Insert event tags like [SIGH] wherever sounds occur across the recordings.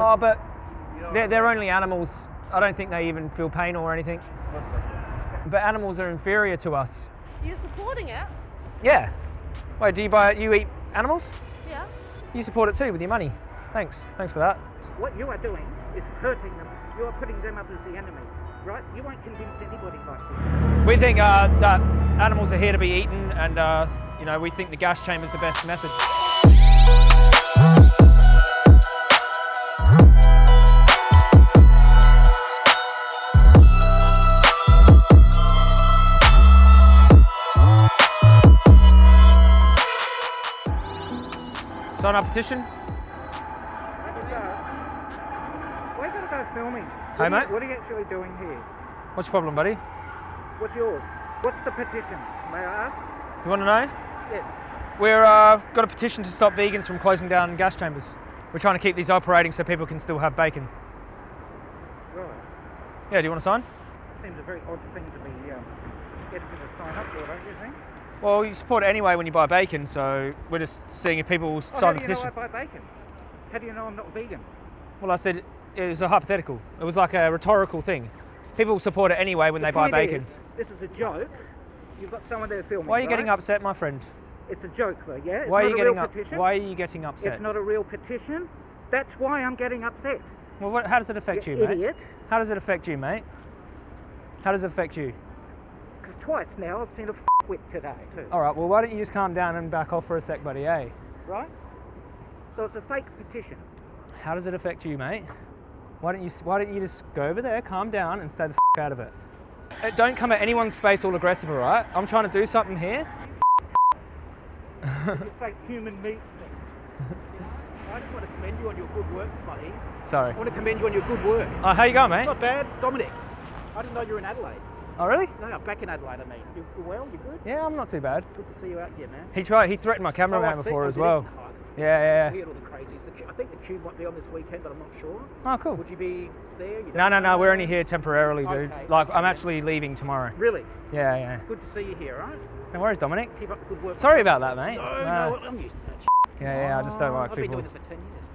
Oh, but they're, they're only animals. I don't think they even feel pain or anything. But animals are inferior to us. You're supporting it? Yeah. Wait, do you buy it? you eat animals? Yeah. You support it too with your money. Thanks. Thanks for that. What you are doing is hurting them. You are putting them up as the enemy, right? You won't convince anybody like this. We think uh, that animals are here to be eaten, and uh, you know we think the gas chamber is the best method. Sign our petition. Go? Gotta go filming? What Hey, you- mate. What are you actually doing here? What's your problem, buddy? What's yours? What's the petition? May I ask? You want to know? Yes. We're uh, got a petition to stop vegans from closing down gas chambers. We're trying to keep these operating so people can still have bacon. Right. Yeah, do you want to sign? Seems a very odd thing to be um, getting to sign up for, don't you think? Well, you support it anyway when you buy bacon, so we're just seeing if people will Oh, sign how the do you know petition. I buy bacon? How do you know I'm not vegan? Well, I said it was a hypothetical. It was like a rhetorical thing. People support it anyway when The they buy bacon. is, this is a joke. You've got someone there filming. Why are you getting upset, my friend? It's a joke, though. Yeah. It's Why are you getting real up? petition. Why are you getting upset? It's not a real petition. That's why I'm getting upset. Well, what, how does it affect You you, mate? idiot. How does it affect you, mate? How does it affect you? Twice now I've seen a whip today too. All right. Well, why don't you just calm down and back off for a sec, buddy? Eh? Right? So it's a fake petition. How does it affect you, mate? Why don't you Why don't you just go over there, calm down, and stay the f- out of it? Uh, Don't come at anyone's space all aggressive, all right? I'm trying to do something here. you fake human meat. [LAUGHS] I just want to commend you on your good work, buddy. Sorry. I want to commend you on your good work. Oh, how you going, mate? Not bad, Dominic. I didn't know you were in Adelaide. Oh, really? No, no, back in Adelaide. I mean, you, you well? You good? Yeah, I'm not too bad. Good to see you out here, man. He tried. He threatened my Oh, cameraman see. before Oh, as well. Oh, Yeah, yeah, yeah. had all the crazies. I think the Cube might be on this weekend, but I'm not sure. Oh, cool. Would you be there? You No, no, no. We're only here temporarily, dude. Okay. Like, I'm actually leaving tomorrow. Really? Yeah, yeah. Good to see you here, right? No worries, Dominic. Keep up the good work. Sorry about that, mate. No, Nah. no, I'm used to that. Yeah, yeah. I just don't like I've been doing this for 10 years.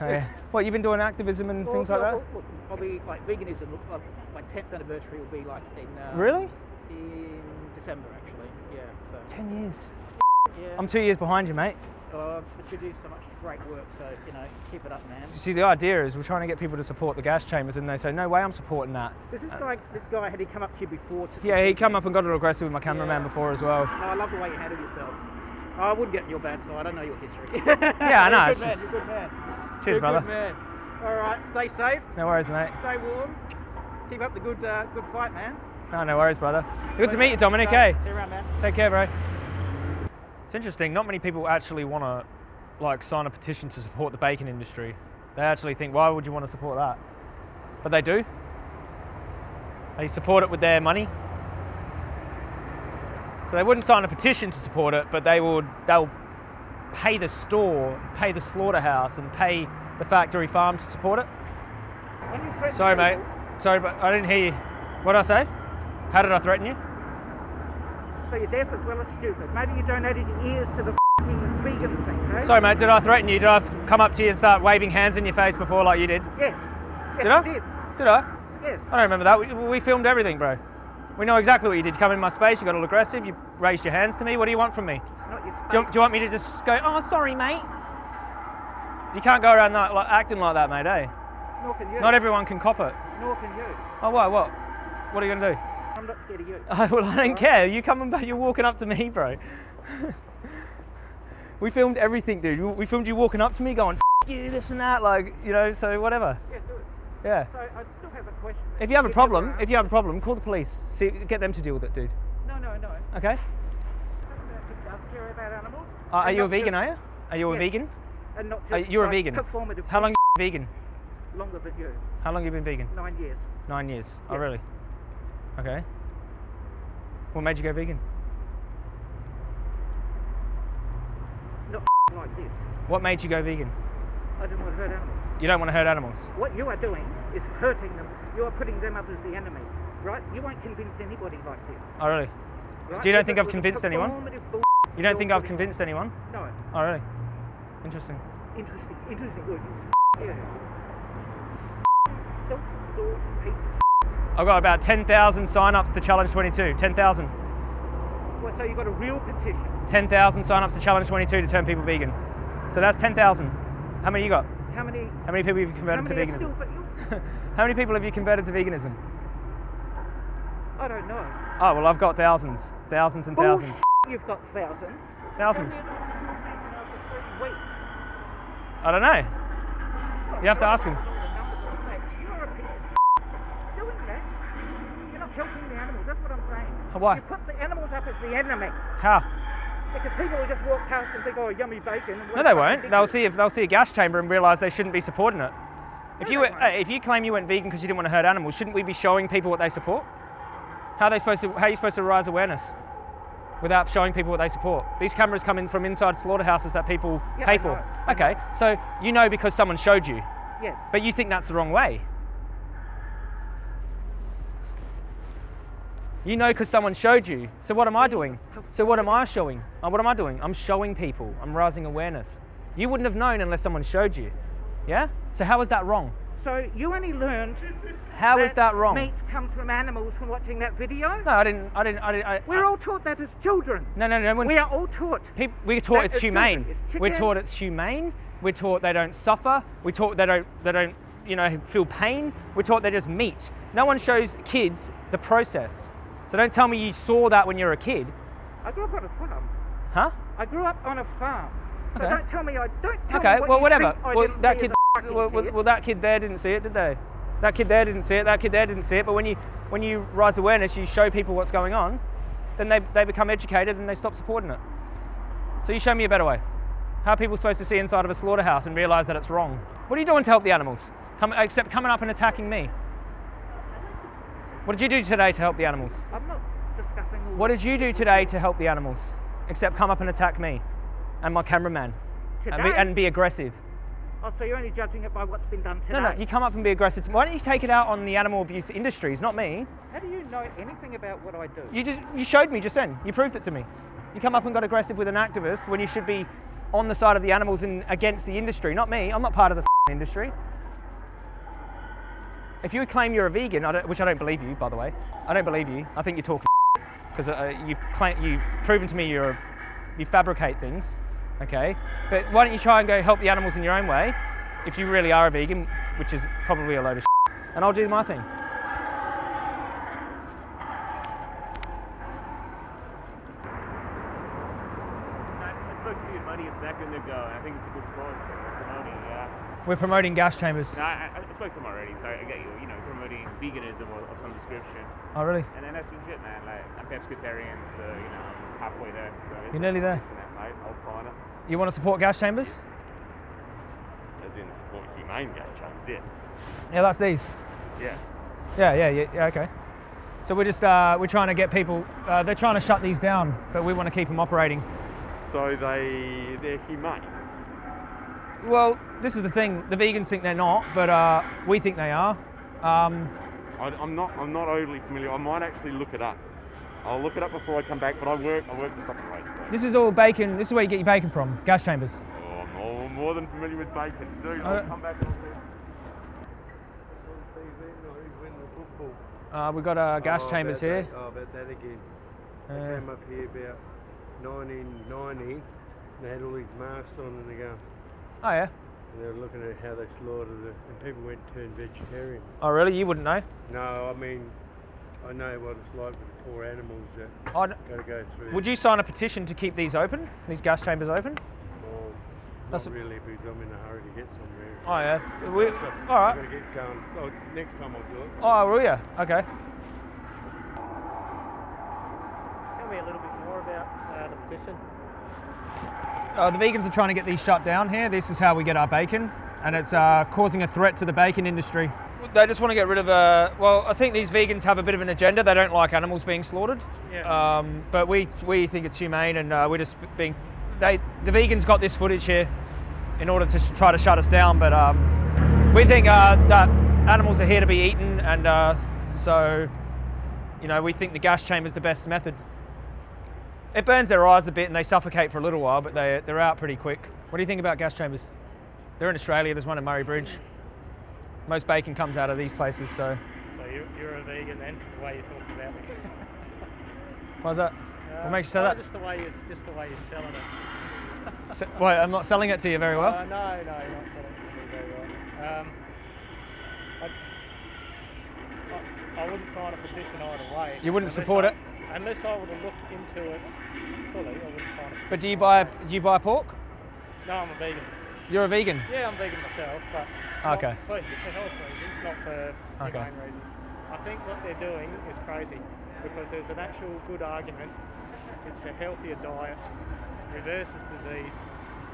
Oh, yeah. What you've been doing activism and oh, things like Well, that? well, Look, like veganism. Look, uh, my 10th anniversary will be like in uh, Really? in December actually. Yeah. So Ten years. yeah. I'm two years behind you, mate. uh, but you do so much great work. So you know, keep it up, man. You see, the idea is we're trying to get people to support the gas chambers, and they say, "No way, I'm supporting that." Does this guy, this guy, had he come up to you before? To Yeah, he come up and got a little aggressive with my cameraman Yeah. before as well. No, I love the way you handle yourself. Oh, I wouldn't get in your bad side. I don't know your history. Yeah, I know, [LAUGHS] You're a good man. just- You're a good man. Cheers, You're brother. All right, stay safe. No worries, mate. Stay warm. Keep up the good, uh, good fight, man. No, no worries, brother. Good to meet you, Dominic. Hey. See you around, man. take care, bro. It's interesting. Not many people actually want to like sign a petition to support the bacon industry. They actually think, "Why would you want to support that?" But they do. They support it with their money. So they wouldn't sign a petition to support it, but they would. They'll pay the store, pay the slaughterhouse, and pay the factory farm to support it. When you threaten Sorry, mate. Sorry, but I didn't hear you. What did I say? How did I threaten you? So you're deaf as well as stupid. Maybe you donated your ears to the f***ing vegan thing? Sorry, mate. Did I threaten you? Did I come up to you and start waving hands in your face before, like you did? Yes. Yes, Did I? did. Did I? Yes. I don't remember that. We, we filmed everything, bro. We know exactly what you did. You come in my space. You got all aggressive. You raised your hands to me. What do you want from me? Not your space. Do you, do you want me to just go? Oh, sorry, mate. You can't go around that, like, acting like that, mate. Eh? Nor can you. Not everyone can cop it. Nor can you. Oh, what? What? What are you gonna do? I'm not scared of you. Oh, [LAUGHS] well, I don't care. You coming [LAUGHS] back? You're walking up to me, bro. [LAUGHS] we filmed everything, dude. We- filmed you walking up to me, going "F- you, this and that, like you know. So whatever. Yeah, do it. Yeah. So I still have a question. If you have a problem, if you have a problem, call the police. See, get them to deal with it, dude. No, no, no. Okay. He does care about animals. Uh, are you a vegan? Are you? Are you a Yes. vegan? And not just Are you a like vegan? Performative. How long you vegan? Longer than you. How long you been vegan? Nine years. Nine years. Oh, really? Okay. What made you go vegan? Not [LAUGHS] like this. What made you go vegan? I didn't want to hurt animals. You don't want to hurt animals. What you are doing is hurting them. You are putting them up as the enemy, right? You won't convince anybody like this. Oh, really? Right? Do you don't think I've convinced anyone? You don't think I've convinced anyone? No. Oh, really? Interesting. Interesting. Interesting. Good. Yeah. Self-absorbed piece of I've got about 10,000 sign-ups to Challenge 22. 10,000. Well, so you've got a real petition. 10,000 sign-ups to Challenge 22 to turn people vegan. So that's 10,000. How many you got? How many? How many people have you converted to veganism? [LAUGHS] How many people have you converted to veganism? I don't know. Oh, well, I've got thousands. Thousands and thousands. You've got thousands. Thousands. How many have you been vegan over three weeks? I don't know. You have to ask him. You're a piece of doing. You're not helping the animals. That's what I'm saying. Why? You put the animals up as the enemy How? because people will just walk past and think, "Oh, yummy bacon." No, they won't. They'll see if they'll see a gas chamber and realise they shouldn't be supporting it. If No, you were- won't. Uh, if you claim you went vegan because you didn't want to hurt animals, shouldn't we be showing people what they support? How are they supposed to? How are you supposed to raise awareness without showing people what they support? These cameras come in from inside slaughterhouses that people Yeah, pay for. Okay, so you know because someone showed you, Yes. but you think that's the wrong way. You know because someone showed you. So what am I doing? So what am I showing? Uh, what am I doing? I'm showing people. I'm raising awareness. You wouldn't have known unless someone showed you. Yeah? So how is that wrong? So you only learned. how How is that wrong? Meat comes from animals from watching that video. No, I didn't. I didn't. I didn't. I, We're I- all taught that as children. No, no, no. We are all taught. Peop we're taught it's humane. It's We're taught it's humane. We're taught they don't suffer. We're taught they don't they don't you know feel pain. We're taught they're just meat. No one shows kids the process. So don't tell me you saw that when you were a kid, I grew up on a farm. huh? I grew up on a farm. So Okay. don't tell me I don't tell Okay, what well whatever. Well that kid, as a fucking well, well, well that kid there didn't see it, did they? That kid there didn't see it. That kid there didn't see it. But when you when you raise awareness, you show people what's going on, then they they become educated and they stop supporting it. So you show me a better way. How are people supposed to see inside of a slaughterhouse and realise that it's wrong? What are you doing to help the animals? Come, except coming up and attacking me. What did you do today to help the animals? I'm not discussing all What did you do today to help the animals? Except come up and attack me and my cameraman and be, and be aggressive. Oh, so you're only judging it by what's been done today. No, no, you come up and be aggressive. Why don't you take it out on the animal abuse industries, not me? How do you know anything about what I do? You just you showed me just then. You proved it to me. You come up and got aggressive with an activist when you should be on the side of the animals and against the industry, not me. I'm not part of the industry. If you claim you're a vegan, I don't, which I don't believe you, by the way, I don't believe you. I think you're talking [LAUGHS] because uh, you've claim, you've proven to me you're a, you fabricate things, okay? But why don't you try and go help the animals in your own way, if you really are a vegan, which is probably a load of shit, and I'll do my thing. I spoke to your buddy a second ago, and I think it's a good cause for promoting. Yeah, We're promoting gas chambers. no, I, I spoke to him already, so I get you. You know, promoting veganism of, of some description, Oh, really? and then that's legit, man. Like I'm pescatarian, so you know, I'm halfway there. So You're nearly there. Mate, I'll find it. You want to support gas chambers? As in support humane gas chambers, yes. Yeah, that's these. Yeah. Yeah, yeah, yeah, yeah okay. So we're just uh, we're trying to get people. Uh, they're trying to shut these down, but we want to keep them operating. So they they're humane. Well, this is the thing. The vegans think they're not, but uh, we think they are. Um, I, I'm not I'm not overly familiar. I might actually look it up. I'll look it up before I come back. But I work I work something like so. This is all bacon. This is where you get your bacon from. Gas chambers. Oh, I'm all, more than familiar with bacon, dude. Uh, I'll come back. And Uh, we've got uh, gas Oh, chambers here. That, oh, about that again. They Uh, came up here about 1990. They had all these masks on and they go, oh yeah. and they were looking at how they slaughtered it, and people went turned vegetarian. Oh really? You wouldn't know? No, I mean, I know what it's like with the poor animals that I'd, got to go through. would you sign a petition to keep these open? These gas chambers open? Well, That's not a- really, because I'm in a hurry to get somewhere. Oh yeah. We, So, all right. I've got to get going. Oh, next time I'll do it. Oh, will you? Okay. Tell me a little bit more about uh, the petition. Uh, the vegans are trying to get these shut down here. This is how we get our bacon, and it's uh, causing a threat to the bacon industry. They just want to get rid of. a. well, I think these vegans have a bit of an agenda. They don't like animals being slaughtered. Yeah. Um, but we we think it's humane, and uh, we're just being. They the vegans got this footage here in order to sh- try to shut us down, but um, we think uh, that animals are here to be eaten, and uh, so you know we think the gas chamber is the best method. It burns their eyes a bit and they suffocate for a little while, but they, they're out pretty quick. What do you think about gas chambers? They're in Australia, there's one in Murray Bridge. Most bacon comes out of these places, so So you, you're a vegan then, the way you're talking about me. [LAUGHS] why's that? What makes you say no, that? Just the way you, just the way you're selling it. [LAUGHS] Se- Wait, I'm not selling it to you very well. Uh, no, no, you're not selling it to me very well. Um, I, I, I wouldn't sign a petition either way. You wouldn't support I- it? Unless I were to look into it fully, I wouldn't sign it. But do you buy do you buy pork? No, I'm a vegan. You're a vegan. Yeah, I'm vegan myself, but Okay. for, for health reasons, not for Okay. humane reasons. I think what they're doing is crazy because there's an actual good argument. It's a healthier diet. It reverses disease.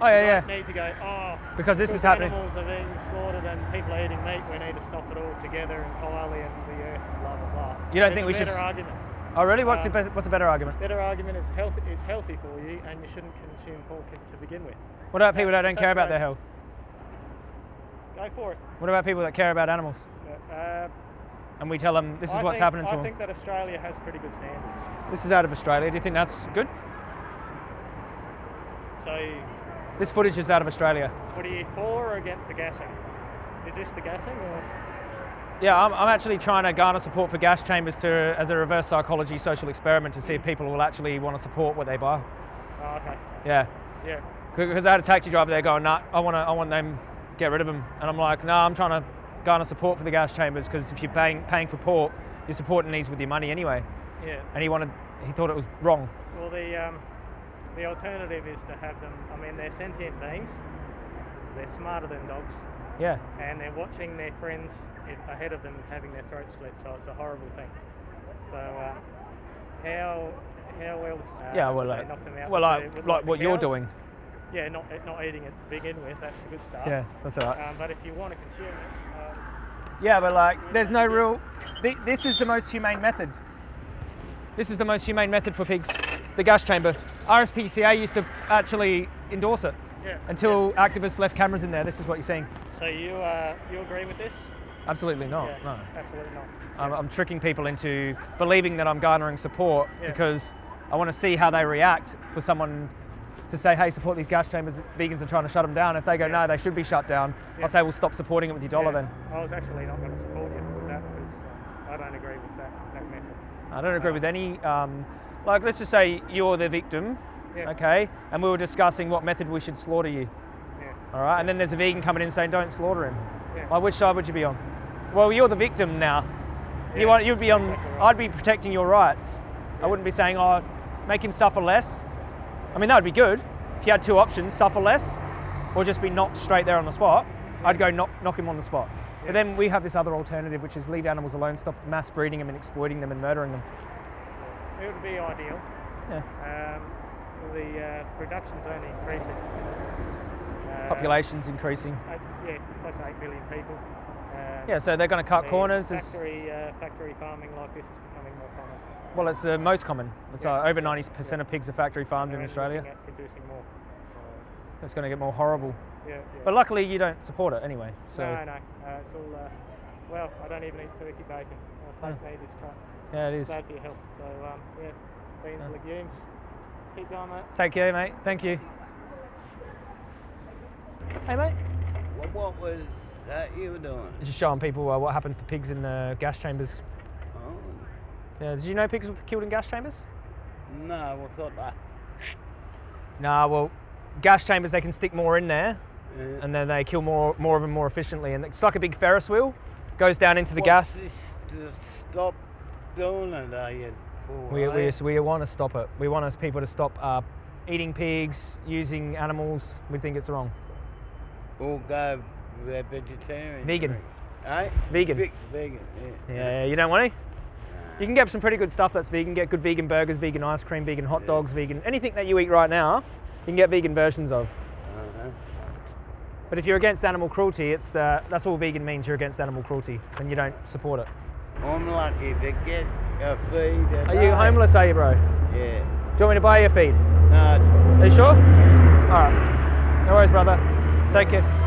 Oh yeah, yeah. need to go, oh, Because this is happening. Animals are being slaughtered and people are eating meat. We need to stop it all together entirely and the earth, blah blah blah. You don't There's think we should better argument. Oh really? What's the Um, be- what's the better argument? Better argument is health is healthy for you, and you shouldn't consume pork to begin with. What about people that don't care about their health? Go for it. What about people that care about animals? Uh, And we tell them this is I what's think- happening to I them. think that Australia has pretty good standards. This is out of Australia. Do you think that's good? So, This footage is out of Australia. what are you for or against the gassing? Is this the gassing or? Yeah, I'm, I'm actually trying to garner support for gas chambers to, as a reverse psychology social experiment to see if people will actually want to support what they buy. Oh, okay. Yeah, Yeah. because I had a taxi driver there going, "Nah, I want to, I want them get rid of them," and I'm like, "Nah, I'm trying to garner support for the gas chambers because if you're paying paying for pork, you're supporting these with your money anyway." Yeah. And he wanted, he thought it was wrong. Well, the um, the alternative is to have them. I mean, they're sentient beings. They're smarter than dogs, Yeah, and they're watching their friends ahead of them having their throats slit. So it's a horrible thing. So uh, how how else? Uh, yeah. Well, like, knock them out well, like, like what you're doing. Yeah, not not eating it to begin with. That's a good start. Yeah, that's all right. Um, but if you want to consume it, um, Yeah, but like, there's no real. thi- This is the most humane method. This is the most humane method for pigs. The gas chamber. RSPCA used to actually endorse it yeah. until activists left cameras in there. This is what you're seeing. So you uh, you agree with this? Absolutely not. yeah, No. absolutely not. I'm, I'm tricking people into believing that I'm garnering support Yeah. because I want to see how they react for someone to say, hey, support these gas chambers. Vegans are trying to shut them down. If they go, no, they should be shut down, Yeah. I'll say, well, stop supporting it with your dollar Yeah. then. I was actually not going to support you with that because uh, I don't agree with that, that method. I don't agree with any. Um, like, let's just say you're the victim, Yeah. okay, and we were discussing what method we should slaughter you, Yeah. all right, and then there's a vegan coming in saying, don't slaughter him. Yeah. Like, which side would you be on? Well, you're the victim now. Yeah, You want, you'd be on. exactly right. I'd be protecting your rights. I wouldn't be saying, oh, make him suffer less. I mean, that would be good if you had two options: suffer less, or just be knocked straight there on the spot. I'd go knock, knock him on the spot. But then we have this other alternative, which is leave animals alone, stop mass breeding them and exploiting them and murdering them. It would be ideal. Yeah. Um, the uh, production's only increasing. Uh, Population's increasing. uh, yeah, close 8 million people. Um, Yeah, so they're going to cut the corners. Factory, uh, factory farming like this is becoming. Well, it's the most common. It's Yeah. uh, over 90% of pigs are factory farmed in Australia. producing more. So, It's going to get more horrible. yeah, yeah. But luckily, you don't support it anyway. So no, no, uh, it's all. Uh, well, I don't even eat turkey bacon. Uh, fake meat is crap. yeah, it it's is. bad for your health. So um, yeah, beans, and legumes. Keep going, mate. Take care, mate. Thank you. Hey, mate. What, what was that you were doing? Just showing people uh, what happens to pigs in the gas chambers. Yeah, did you know pigs were killed in gas chambers? no, I thought that. Nah, well, gas chambers they can stick more in there, Uh, and then they kill more more of them more efficiently. And it's like a big Ferris wheel, goes down into the gas. This to stop doing it, are you? We, we, you? we want to stop it. We want us people to stop uh, eating pigs, using animals. We think it's wrong. Or go vegetarian. Vegan. Eh? Vegan. Ve- vegan, yeah. Yeah, you don't want to? You can get some pretty good stuff that's vegan. Get good vegan burgers, vegan ice cream, vegan hot dogs, vegan anything that you eat right now. You can get vegan versions of. But if you're against animal cruelty, it's uh, that's all vegan means. You're against animal cruelty, and you don't support it. I'm lucky to get a feed. a Are you homeless? Are you, bro? Yeah. Do you want me to buy you a feed? No, Are you sure? All right. No worries, brother. Take care.